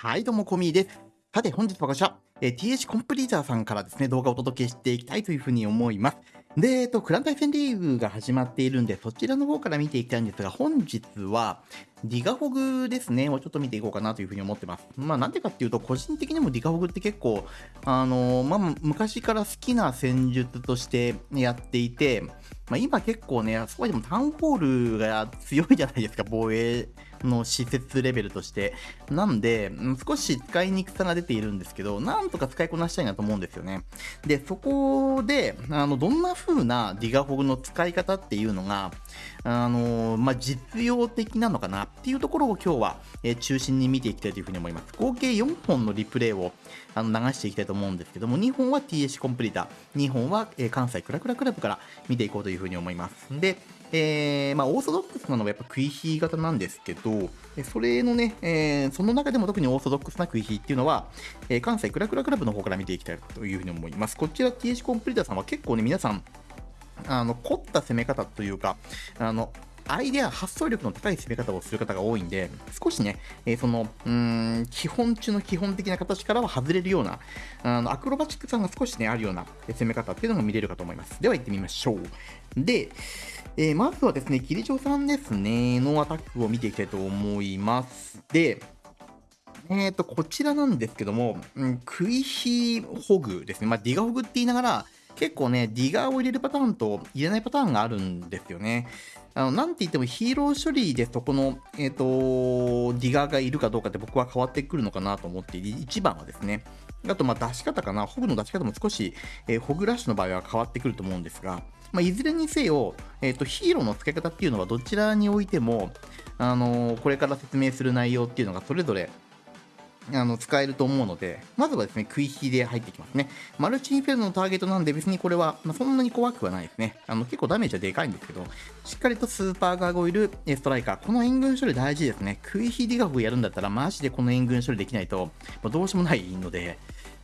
はい、どうも、コミーです。さて、本日はこちら、えー、TH コンプリーターさんからですね、動画をお届けしていきたいというふうに思います。で、えっと、クラン対戦リーグが始まっているんで、そちらの方から見ていきたいんですが、本日は、ディガホグですね、をちょっと見ていこうかなというふうに思ってます。まあ、なんでかっていうと、個人的にもディガホグって結構、あのー、まあ、昔から好きな戦術としてやっていて、まあ、今結構ね、そこでもタウンホールが強いじゃないですか、防衛の施設レベルとして。なんで、少し使いにくさが出ているんですけど、なんとか使いこなしたいなと思うんですよね。で、そこで、あの、どんな風なディガホグの使い方っていうのが、あのまあ、実用的なのかなっていうところを今日は、え、中心に見ていきたいというふうに思います。合計4本のリプレイをあの流していきたいと思うんですけども、2本は TS コンプリーター、2本は、え、関西クラクラクラブから見ていこうというふうに思います。で、えー、まあ、オーソドックスなのはやっぱ食い火型なんですけど、それのね、えー、その中でも特にオーソドックスな食い火っていうのは、え、関西クラクラクラブの方から見ていきたいというふうに思います。こちら TH コンプリーターさんは結構ね、皆さん、あの凝った攻め方というか、あのアイデア、発想力の高い攻め方をする方が多いんで、少しね、えー、その、うーん、基本中の基本的な形からは外れるような、あのアクロバチックさんが少しね、あるような攻め方っていうのが見れるかと思います。では行ってみましょう。で、えー、まずはですね、キリチョさんですね、のアタックを見ていきたいと思います。で、えっ、ー、と、こちらなんですけども、うん、クイヒホグですね。まあ、ディガホグって言いながら、結構ね、ディガーを入れるパターンと入れないパターンがあるんですよね。あの、なんて言ってもヒーロー処理でそこの、えっ、ー、と、ディガーがいるかどうかって僕は変わってくるのかなと思っている。一番はですね。あと、ま、出し方かな。ホグの出し方も少し、えー、ホグラッシュの場合は変わってくると思うんですが、まあ、いずれにせよ、えっ、ー、と、ヒーローの付け方っていうのはどちらにおいても、あのこれから説明する内容っていうのがそれぞれあの使えると思うので、まずはですね、食い引きで入ってきますね。マルチインフェルノのターゲットなんで別にこれは、まあ、そんなに怖くはないですね。あの結構ダメージはでかいんですけど、しっかりとスーパーガーゴイル、ストライカー、この援軍処理大事ですね。食い引きディガフやるんだったら、マジでこの援軍処理できないと、まあ、どうしようもないので、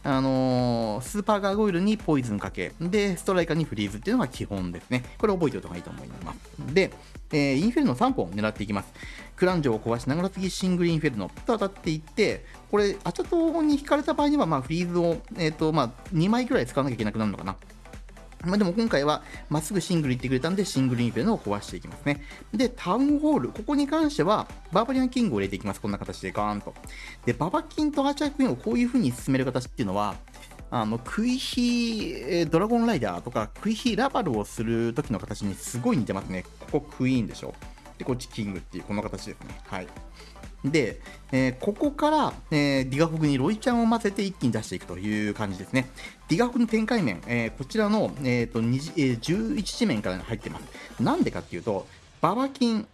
あのー、スーパーガーゴイルにポイズンかけ、で、ストライカーにフリーズっていうのが基本ですね。これ覚えておいた方がいいと思います。で、えー、インフェルノ3本狙っていきます。クランジョを壊しながら次シングルインフェルノと当たっていって、これ、アチャトに引かれた場合には、まあ、フリーズを、えーとまあ、2枚くらい使わなきゃいけなくなるのかな。まあ、でも今回はまっすぐシングル行ってくれたんで、シングルインフェルノを壊していきますね。で、タウンホール、ここに関しては、バーバリアンキングを入れていきます。こんな形でガーンと。で、ババキンとアーチャークイーンをこういう風に進める形っていうのは、あの、クイヒドラゴンライダーとか、クイヒラバルをする時の形にすごい似てますね。ここクイーンでしょ。で、こっちキングっていう、この形ですね。はい。で、えー、ここから、えー、ディガフグにロイちゃんを混ぜて一気に出していくという感じですね。ディガフグの展開面、えー、こちらの、えーとえー、11地面から入ってます。なんでかっていうと、ババキン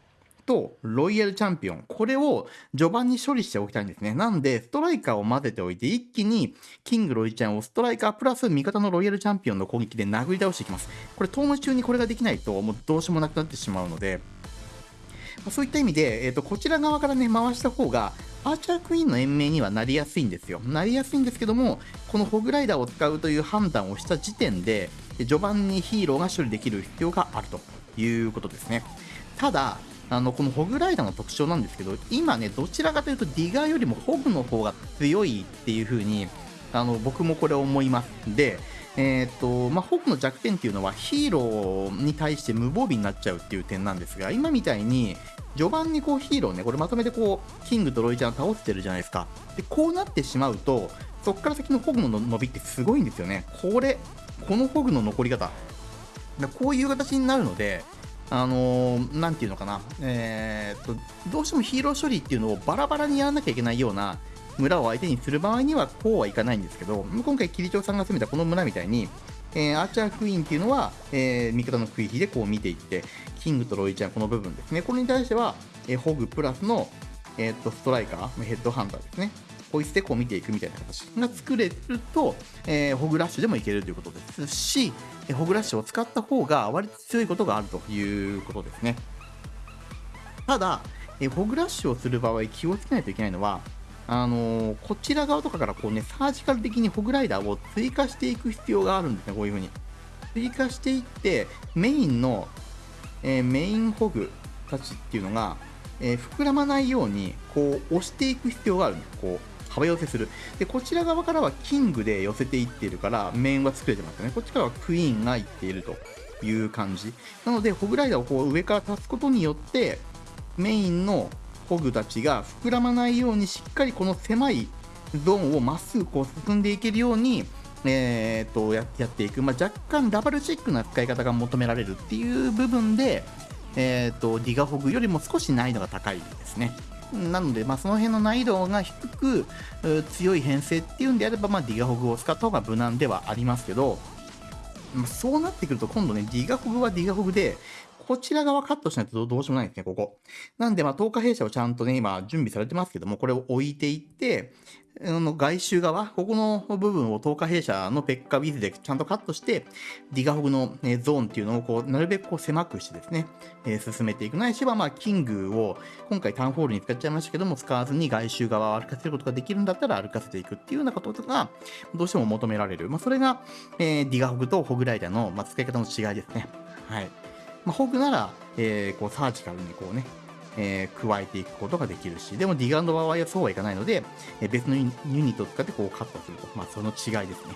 とロイヤルチャンピオン、これを序盤に処理しておきたいんですね。なんで、ストライカーを混ぜておいて、一気にキングロイちゃんをストライカープラス味方のロイヤルチャンピオンの攻撃で殴り倒していきます。これ、トーム中にこれができないと、もうどうしようもなくなってしまうので、そういった意味で、えーと、こちら側からね、回した方が、アーチャークイーンの延命にはなりやすいんですよ。なりやすいんですけども、このホグライダーを使うという判断をした時点で、序盤にヒーローが処理できる必要があるということですね。ただ、あのこのホグライダーの特徴なんですけど、今ね、どちらかというとディガーよりもホグの方が強いっていう風に、あの僕もこれ思います。で、えーとまあ、ホークの弱点っていうのはヒーローに対して無防備になっちゃうっていう点なんですが今みたいに序盤にこうヒーローねこれまとめてこうキングとロイちゃん倒してるじゃないですか。でこうなってしまうとそこから先のホグの伸びってすごいんですよね。これこのホグの残り方。こういう形になるのであのー、なんていうのかな、えー、とどうしてもヒーロー処理っていうのをバラバラにやらなきゃいけないような村を相手にする場合にはこうはいかないんですけど今回キリチョウさんが攻めたこの村みたいに、えー、アーチャークイーンっていうのは、えー、味方の食い火でこう見ていってキングとロイちゃんこの部分ですねこれに対しては、えー、ホグプラスの、えー、とストライカーヘッドハンターですねこいつでこう見ていくみたいな形が作れると、えー、ホグラッシュでもいけるということですし、えホグラッシュを使った方が割と強いことがあるということですね。ただ、えホグラッシュをする場合気をつけないといけないのは、あのー、こちら側とかからこうね、サージカル的にホグライダーを追加していく必要があるんですね、こういう風に。追加していって、メインの、えー、メインホグたちっていうのが、えー、膨らまないように、こう、押していく必要があるんです。こう、幅寄せする。で、こちら側からはキングで寄せていっているから、面は作れてますよね。こっちからはクイーンがいっているという感じ。なので、ホグライダーをこう上から立つことによって、メインのホグたちが膨らまないようにしっかりこの狭いゾーンをまっすぐこう進んでいけるように、えー、とやっていく、まあ、若干ダブルチックな使い方が求められるっていう部分で、えーと、ディガホグよりも少し難易度が高いですね。なので、まあ、その辺の難易度が低く強い編成っていうんであれば、まあ、ディガホグを使った方が無難ではありますけど、まあ、そうなってくると今度ね、ディガホグはディガホグで、こちら側カットしないとどうしようもないんですね、ここ。なんで、まあ、10日弊社をちゃんとね、今、準備されてますけども、これを置いていって、あの外周側、ここの部分を10日弊社のペッカウィズでちゃんとカットして、ディガホグの、ゾーンっていうのをこうなるべくこう狭くしてですね、えー、進めていく。ないしは、まあ、キングを今回タウンホールに使っちゃいましたけども、使わずに外周側を歩かせることができるんだったら歩かせていくっていうようなことが、どうしても求められる。まあ、それが、えー、ディガホグとホグライダーの、まあ、使い方の違いですね。はい。まあ、ホグなら、えー、こうサージカルにこうね、えー、加えていくことができるし、でもディガンドの場合はそうはいかないので、えー、別のユニットを使ってこうカットすると。まあ、その違いですね。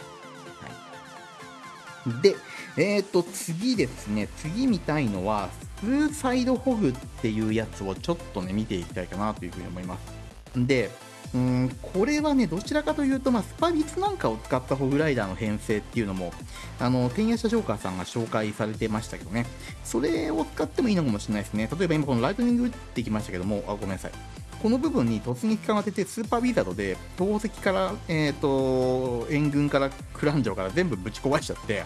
はい、で、えっ、ー、と、次ですね、次見たいのは、スーサイドホグっていうやつをちょっとね、見ていきたいかなというふうに思います。で、うん、これはね、どちらかというと、まあ、スパビツなんかを使ったホグライダーの編成っていうのも、あの、天夜叉ジョーカーさんが紹介されてましたけどね、それを使ってもいいのかもしれないですね。例えば今このライトニング打ってきましたけども、あ、ごめんなさい。この部分に突撃艦を当てて、スーパーウィザードで、投石から、えっ、ー、と、援軍からクランジョから全部ぶち壊しちゃって、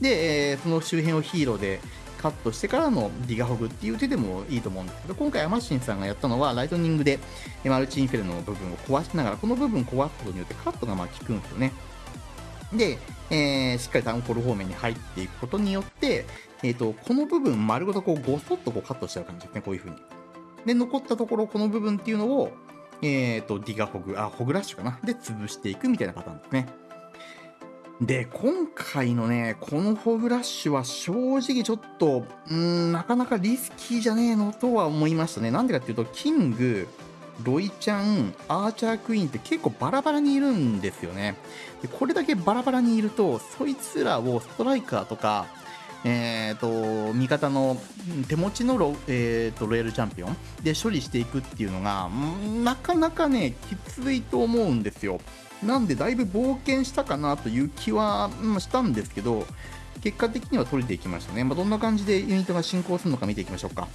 で、えー、その周辺をヒーローでカットしてからのディガホグっていう手でもいいと思うんですけど、今回アマシンさんがやったのは、ライトニングでマルチインフェルノの部分を壊しながら、この部分壊すことによってカットがまあ効くんですよね。で、えー、しっかりタウンコール方面に入っていくことによって、えーと、この部分丸ごとこうごそっとこうカットしちゃう感じですね、こういう風に。で、残ったところ、この部分っていうのを、えーと、ディガホグ、あ、ホグラッシュかな？で、潰していくみたいなパターンですね。で、今回のね、このフォグラッシュは正直ちょっと、うん、なかなかリスキーじゃねえのとは思いましたね。なんでかっていうと、キング、ロイちゃん、アーチャークイーンって結構バラバラにいるんですよね。でこれだけバラバラにいると、そいつらをストライカーとか、えーと、味方の手持ちのロ,、えーと、ロイヤルチャンピオンで処理していくっていうのが、なかなかね、きついと思うんですよ。なんでだいぶ冒険したかなという気は、ましたんですけど、結果的には取れていきましたね。まあ、どんな感じでユニットが進行するのか見ていきましょうか。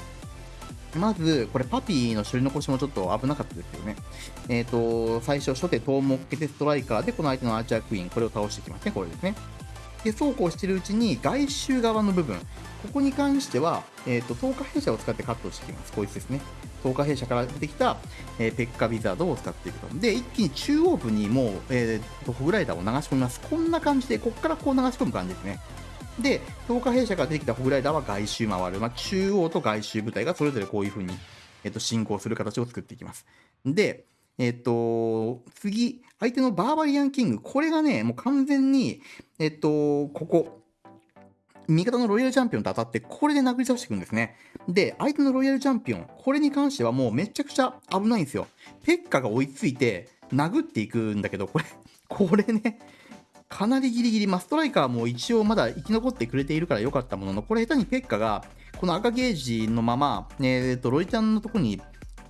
まず、これパピーの処理残しもちょっと危なかったですよね。えっ、ー、と、最初、初手、トーモッケテストライカーで、この相手のアーチャークイーン、これを倒していきますね、これですね。で、そうこうしてるうちに、外周側の部分、ここに関しては、えっ、ー、と、透過弊社を使ってカットしていきます。こいつですね。透過弊社から出てきた、えー、ペッカビザードを使っていくと。で、一気に中央部にもう、えーと、ホグライダーを流し込みます。こんな感じで、ここからこう流し込む感じですね。で、透過弊社から出てきたホグライダーは外周回る。まあ、中央と外周部隊がそれぞれこういう風に、えっ、ー、と、進行する形を作っていきます。で、えっ、ー、と、次、相手のバーバリアンキング。これがね、もう完全に、えっ、ー、と、ここ、味方のロイヤルチャンピオンと当たって、これで殴り倒していくんですね。で、相手のロイヤルチャンピオン、これに関してはもうめちゃくちゃ危ないんですよ。ペッカが追いついて、殴っていくんだけど、これ、これね、かなりギリギリ、まあ、ストライカーも一応まだ生き残ってくれているから良かったものの、これ下手にペッカが、この赤ゲージのまま、えー、と、ロイちゃんのとこに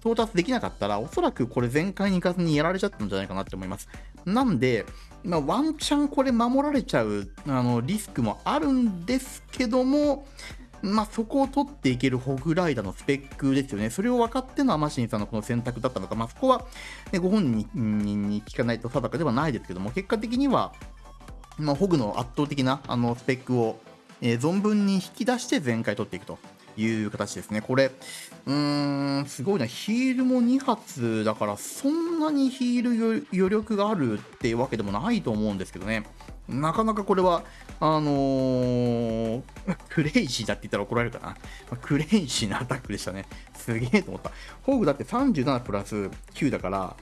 到達できなかったら、おそらくこれ全開に行かずにやられちゃったんじゃないかなって思います。なんで、まあ、ワンチャンこれ守られちゃうあのリスクもあるんですけども、まあ、そこを取っていけるホグライダーのスペックですよね。それを分かってのアマシンさんのこの選択だったのか、まあ、そこは、ね、ご本人に聞かないと定かではないですけども、結果的には、まあ、ホグの圧倒的なあのスペックを、えー、存分に引き出して全開取っていくと。いう形ですね。これ、うーん、すごいな。ヒールも2発だから、そんなにヒール余力があるっていうわけでもないと思うんですけどね。なかなかこれは、あのー、クレイジーだって言ったら怒られるかな。クレイジーなアタックでしたね。すげえと思った。ホグだって37プラス9だから、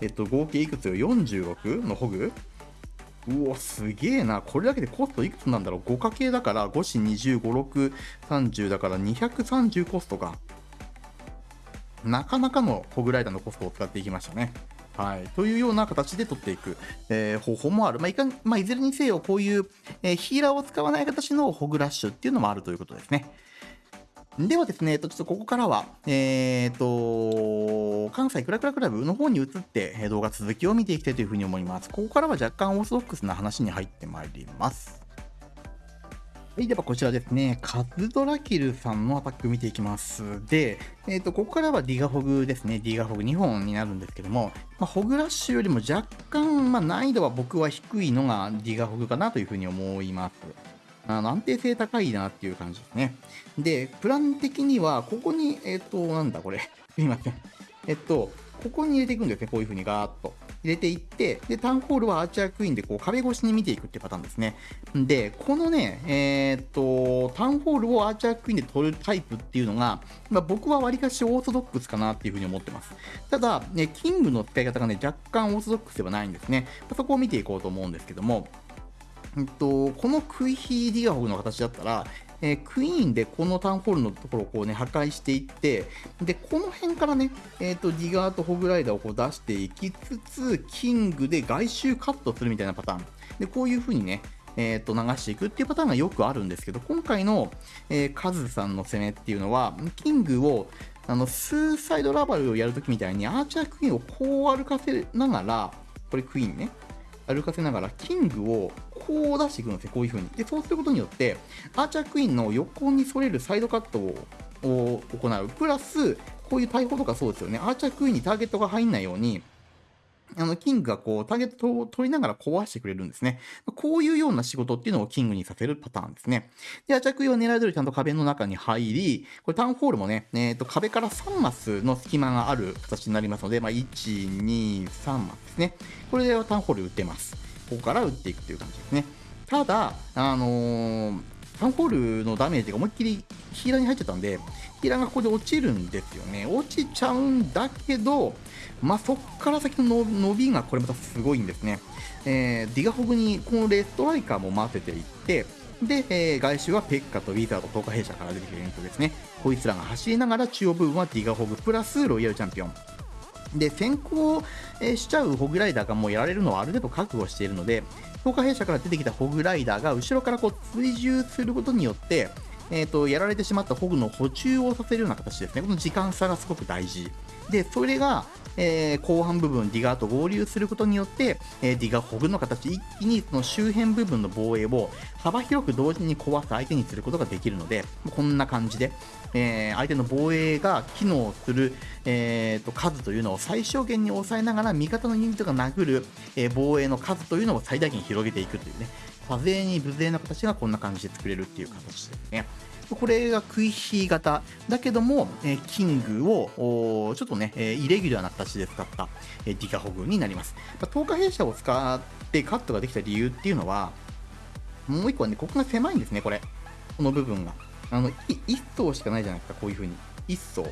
えっと、合計いくつよ ?46 のホグ？うお、すげえな。これだけでコストいくつなんだろう ?5 かけだから、5子25、6、30だから230コストか。なかなかのホグライダーのコストを使っていきましたね。はい。というような形で取っていく、えー、方法もある。まあ、いかまあ、いずれにせよ、こういう、えー、ヒーラーを使わない形のホグラッシュっていうのもあるということですね。ではですね、えっと、ちょっとここからは、えー、と、関西クラクラクラブの方に移って、動画続きを見ていきたいというふうに思います。ここからは若干オーソドックスな話に入ってまいります。はい、ではこちらですね、カズドラキルさんのアタック見ていきます。で、えっ、ー、と、ここからはディガホグですね、ディガホグ2本になるんですけども、まあ、ホグラッシュよりも若干、まあ、難易度は僕は低いのがディガホグかなというふうに思います。あの安定性高いなっていう感じですね。で、プラン的には、ここに、えっ、と、なんだこれ。すいません。えっと、ここに入れていくんですね。こういう風にガーッと。入れていって、で、タウンホールはアーチャークイーンでこう壁越しに見ていくっていうパターンですね。で、このね、えー、っと、タウンホールをアーチャークイーンで取るタイプっていうのが、まあ、僕はわりかしオーソドックスかなっていうふうに思ってます。ただ、ね、キングの使い方がね、若干オーソドックスではないんですね。そこを見ていこうと思うんですけども、えっと、このクイヒーディガホグの形だったら、えー、クイーンでこのタウンホールのところをこうね、破壊していって、で、この辺からね、えっ、ー、と、ディガーとホグライダーをこう出していきつつ、キングで外周カットするみたいなパターン。で、こういう風にね、えー、と流していくっていうパターンがよくあるんですけど、今回の、え、カズさんの攻めっていうのは、キングをあのスーサイドラバルをやるときみたいにアーチャークイーンをこう歩かせながら、これクイーンね、歩かせながら、キングをこう出していくんですよ、こういう風に。で、そうすることによって、アーチャークイーンの横に反れるサイドカットを行う。プラス、こういう大砲とかそうですよね。アーチャークイーンにターゲットが入んないように、あの、キングがこう、ターゲットを取りながら壊してくれるんですね。こういうような仕事っていうのをキングにさせるパターンですね。で、アチャクイを狙い通りちゃんと壁の中に入り、これタウンホールもね、えっ、ー、と、壁から3マスの隙間がある形になりますので、まあ、1、2、3マスですね。これでタウンホール打ってます。ここから打っていくという感じですね。ただ、あのー、タウンホールのダメージが思いっきりヒーラーに入っちゃったんで、ヒーラーがここで落ちるんですよね。落ちちゃうんだけど、まあ、そっから先の伸びがこれまたすごいんですね。えー、ディガホグにこのレストライカーも混ぜていって、で、えー、外周はペッカとウィザード、投下兵舎から出てくるユニットですね。こいつらが走りながら中央部分はディガホグプラスロイヤルチャンピオン。で、先行、えしちゃうホグライダーがもうやられるのはある程度覚悟しているので、投下兵舎から出てきたホグライダーが後ろからこう追従することによって、えーと、やられてしまったホグの補充をさせるような形ですね。この時間差がすごく大事。で、それが、えー、後半部分、ディガーと合流することによって、えー、ディガーホグの形、一気にその周辺部分の防衛を幅広く同時に壊す相手にすることができるので、こんな感じで、えー、相手の防衛が機能する、えーと、数というのを最小限に抑えながら、味方のユニットが殴る、えー、防衛の数というのを最大限広げていくというね、多勢に無勢な形がこんな感じで作れるっていう形ですね。これがクイヒー型だけども、え、キングをちょっとね、え、イレギュラーな形で使った、え、ディカホグになります。まあ、10日弊社を使ってカットができた理由っていうのは、もう一個はね、ここが狭いんですね、これ。この部分が。あの、1層しかないじゃないですか、こういう風に。1層。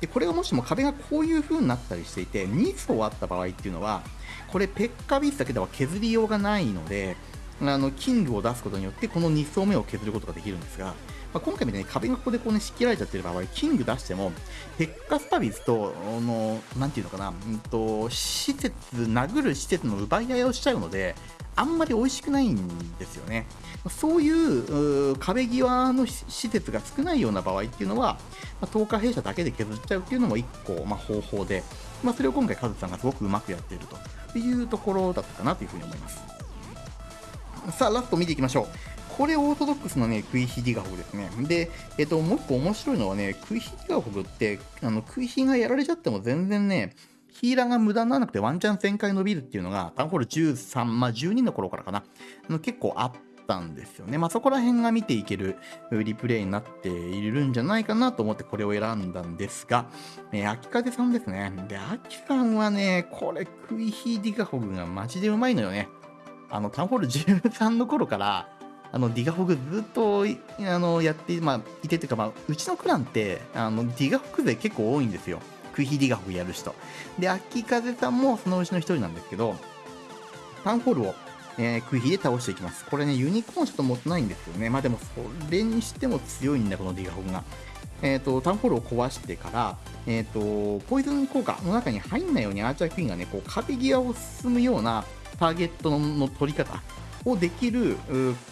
で、これがもしも壁がこういう風になったりしていて、2層あった場合っていうのは、これ、ペッカビースだけでは削りようがないので、あの、キングを出すことによって、この2層目を削ることができるんですが、まあ、今回みたいに壁がここでこうね、仕切られちゃってる場合、キング出しても、ペッカスパビスと、あの、なんていうのかな、うんと、施設、殴る施設の奪い合いをしちゃうので、あんまり美味しくないんですよね。そういう壁際の施設が少ないような場合っていうのは、まあ、10日弊社だけで削っちゃうっていうのも1個、まあ、方法で、まあ、それを今回カズさんがすごくうまくやっているというところだったかなというふうに思います。さあ、ラスト見ていきましょう。これオーソドックスのね、クイヒディガホグですね。で、えっと、もう一個面白いのはね、クイヒディガホグって、あの、クイヒがやられちゃっても全然ね、ヒーラーが無駄にならなくてワンチャン旋回伸びるっていうのが、タウンホール13、まあ12の頃からかな、あの結構あったんですよね。まあそこら辺が見ていけるリプレイになっているんじゃないかなと思ってこれを選んだんですが、えー、秋風さんですね。で、秋さんはね、これクイヒーディガホグがマジでうまいのよね。あの、タウンホール13の頃から、あのディガホグずっとあのやって、まあ、いてというか、まあ、うちのクランってあのディガホグ勢結構多いんですよ。クイヒディガホグやる人。で、秋風さんもそのうちの一人なんですけど、タウンホールを、えー、クヒで倒していきます。これね、ユニコーンちょっと持ってないんですよね。まあでも、それにしても強いんだ、このディガホグが。えっ、ー、と、タウンホールを壊してから、えっ、と、ポイズン効果の中に入んないようにアーチャークイーンがね、こう壁際を進むようなターゲットの取り方をできる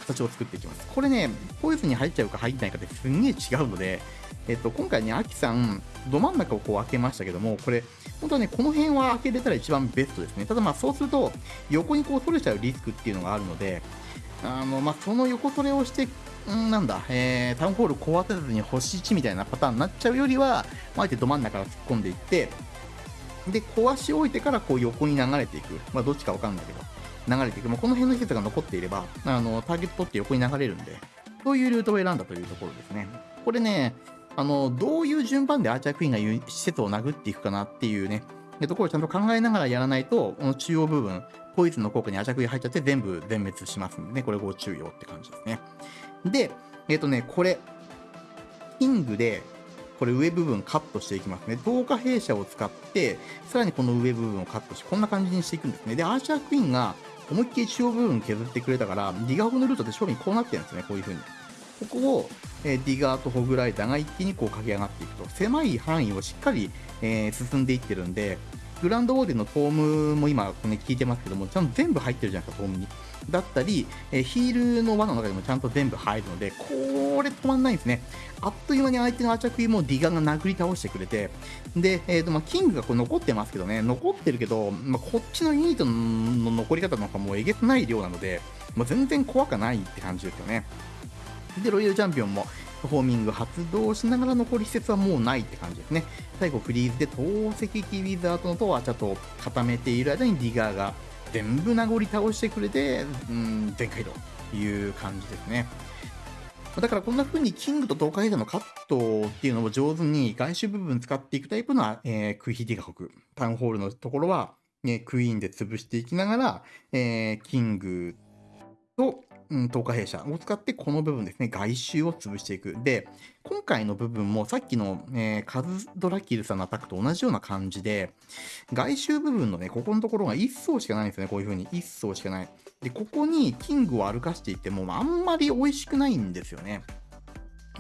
形を作っていきます。これね、ポイズンに入っちゃうか入んないかってすんげえ違うので、えっと、今回ね、アキさん、ど真ん中をこう開けましたけども、これ、本当はね、この辺は開けれたら一番ベストですね。ただまあ、そうすると、横にこう取れちゃうリスクっていうのがあるので、あの、まあ、その横取れをして、んなんだ、えー、タウンホール壊せずに星1みたいなパターンになっちゃうよりは、あえてど真ん中から突っ込んでいって、で、壊し置いてからこう横に流れていく。まあ、どっちかわかんないけど、流れていく。まあ、この辺の施設が残っていれば、あの、ターゲット取って横に流れるんで、そういうルートを選んだというところですね。これね、あの、どういう順番でアーチャークイーンが施設を殴っていくかなっていうね、でところをちゃんと考えながらやらないと、この中央部分、ポイズンの効果にアーチャークイーン入っちゃって全部全滅しますんでね、これご注意をって感じですね。で、えっ、とね、これ、キングで、これ上部分カットしていきますね。投下兵舎を使って、さらにこの上部分をカットして、こんな感じにしていくんですね。で、アーチャークイーンが思いっきり中央部分削ってくれたから、ディガーのルートって正面こうなってるんですね、こういう風に。ここを、え、ディガーとホグライダーが一気にこう駆け上がっていくと、狭い範囲をしっかり、えー、進んでいってるんで、グランドウォーデンのトームも今、ね、聞いてますけども、ちゃんと全部入ってるじゃないですか、トームに。だったり、え、ヒールの輪の中でもちゃんと全部入るので、これ止まんないんですね。あっという間に相手のアチャクイもディガーが殴り倒してくれて、で、えーとまあ、キングがこう残ってますけどね、残ってるけど、まあ、こっちのユニットの残り方なんかもうえげつない量なので、まあ、全然怖くないって感じですよね。で、ロイヤルチャンピオンも、フォーミング発動しながら残り施設はもうないって感じですね。最後フリーズで投石機ウィザードのとはちょっと固めている間にディガーが全部名残倒してくれて、うん、全開という感じですね。だからこんな風にキングと東海ヘのカットっていうのを上手に外周部分使っていくタイプの、えー、クイヒディガ国、タウンホールのところは、ね、クイーンで潰していきながら、えー、キングうん、透過弊社を使ってこの部分ですね、外周を潰していく。で、今回の部分もさっきの、えー、カズドラキルさんのアタックと同じような感じで、外周部分のね、ここのところが1層しかないんですよね、こういう風に。1層しかない。で、ここにキングを歩かしていっても、あんまり美味しくないんですよね。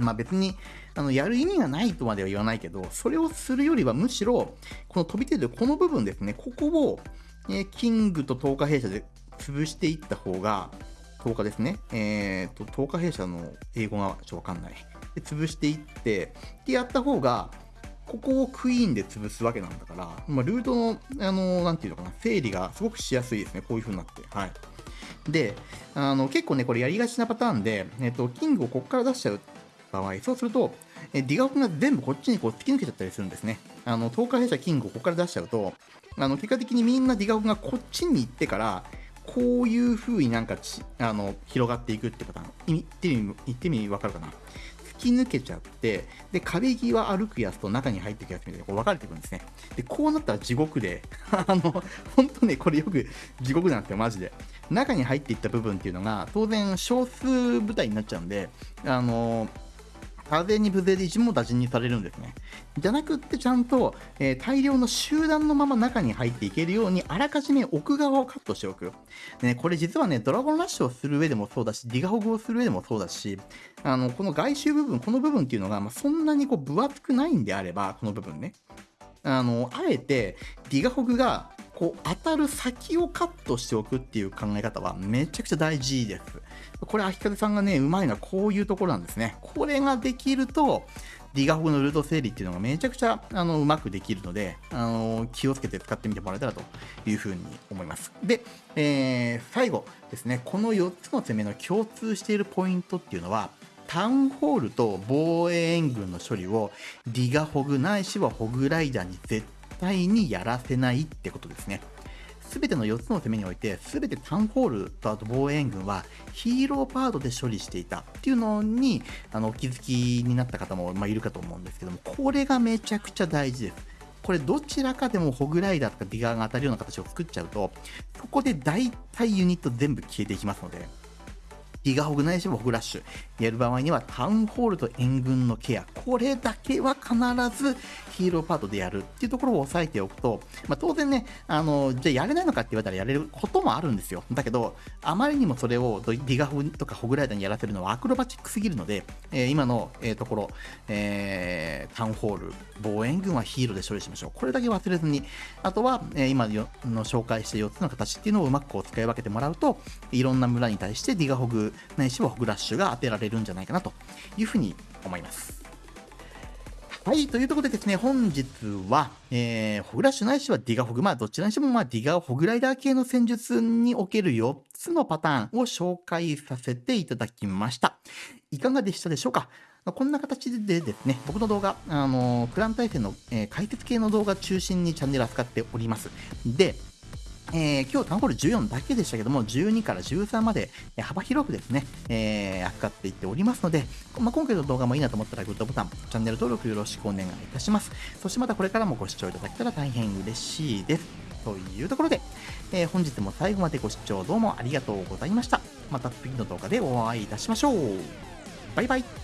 まあ別に、あの、やる意味がないとまでは言わないけど、それをするよりはむしろ、この飛び出るこの部分ですね、ここを、えー、キングと透過弊社で潰していった方が、10日ですね。えっ、と、10日弊社の英語がちょっとわかんない。で、潰していって、で、やった方が、ここをクイーンで潰すわけなんだから、まあ、ルートの、あの、なんていうのかな、整理がすごくしやすいですね。こういう風になって。はい。で、あの、結構ね、これやりがちなパターンで、えっ、と、キングをここから出しちゃう場合、そうすると、えディガオクが全部こっちにこう突き抜けちゃったりするんですね。あの、10日弊社キングをここから出しちゃうと、あの、結果的にみんなディガオクがこっちに行ってから、こういう風になんかちあの広がっていくってパターン。言ってみ、言ってみわかるかな？突き抜けちゃって、で、壁際歩くやつと中に入っていくやつみたいにこう分かれていくんですね。で、こうなったら地獄で、あの、本当ね、これよく地獄なんですよ、マジで。中に入っていった部分っていうのが、当然少数部隊になっちゃうんで、あの風に無勢で一網打尽にされるんですね。じゃなくってちゃんと、えー、大量の集団のまま中に入っていけるようにあらかじめ奥側をカットしておく。ね、これ実はね、ドラゴンラッシュをする上でもそうだし、ディガホグをする上でもそうだし、あの、この外周部分、この部分っていうのが、まあ、そんなにこう分厚くないんであれば、この部分ね。あの、あえて、ディガホグがこう当たる先をカットしておくっていう考え方はめちゃくちゃ大事です。これ、秋風さんがね、うまいのはこういうところなんですね。これができると、ディガフのルート整理っていうのがめちゃくちゃあのうまくできるので、あの気をつけて使ってみてもらえたらというふうに思います。で、えー、最後ですね、この4つの攻めの共通しているポイントっていうのは、タウンホールと防衛援軍の処理をディガホグないしはホグライダーに絶対にやらせないってことですね。全ての4つの攻めにおいて、全てタウンホールとあと防衛軍はヒーローパートで処理していたっていうのに、あの、お気づきになった方も、まあ、いるかと思うんですけども、これがめちゃくちゃ大事です。これどちらかでもホグライダーとかディガーが当たるような形を作っちゃうと、そこで大体ユニット全部消えていきますので、ギガホグないしもホグラッシュ。やる場合にはタウンホールと援軍のケア。これだけは必ずヒーローパートでやるっていうところを押さえておくと、まあ、当然ね、あの、じゃあやれないのかって言われたらやれることもあるんですよ。だけど、あまりにもそれをギガホグとかホグライダーにやらせるのはアクロバチックすぎるので、えー、今の、えー、ところ、えー、タウンホール、防衛軍はヒーローで処理しましょう。これだけ忘れずに、あとは、えー、今の紹介した4つの形っていうのをうまくこう使い分けてもらうと、いろんな村に対してディガホグないしはホグラッシュが当てられるんじゃないかなというふうに思います。はい、というところでですね、本日は、えー、ホグラッシュないしはディガホグ、まあどちらにしてもまあディガホグライダー系の戦術における4つのパターンを紹介させていただきました。いかがでしたでしょうか？こんな形でですね、僕の動画、あのー、クラン対戦の、えー、解説系の動画中心にチャンネル扱っております。で、えー、今日タウンホール14だけでしたけども、12から13まで幅広くですね、えー、扱っていっておりますので、まあ、今回の動画もいいなと思ったらグッドボタン、チャンネル登録よろしくお願いいたします。そしてまたこれからもご視聴いただけたら大変嬉しいです。というところで、えー、本日も最後までご視聴どうもありがとうございました。また次の動画でお会いいたしましょう。バイバイ。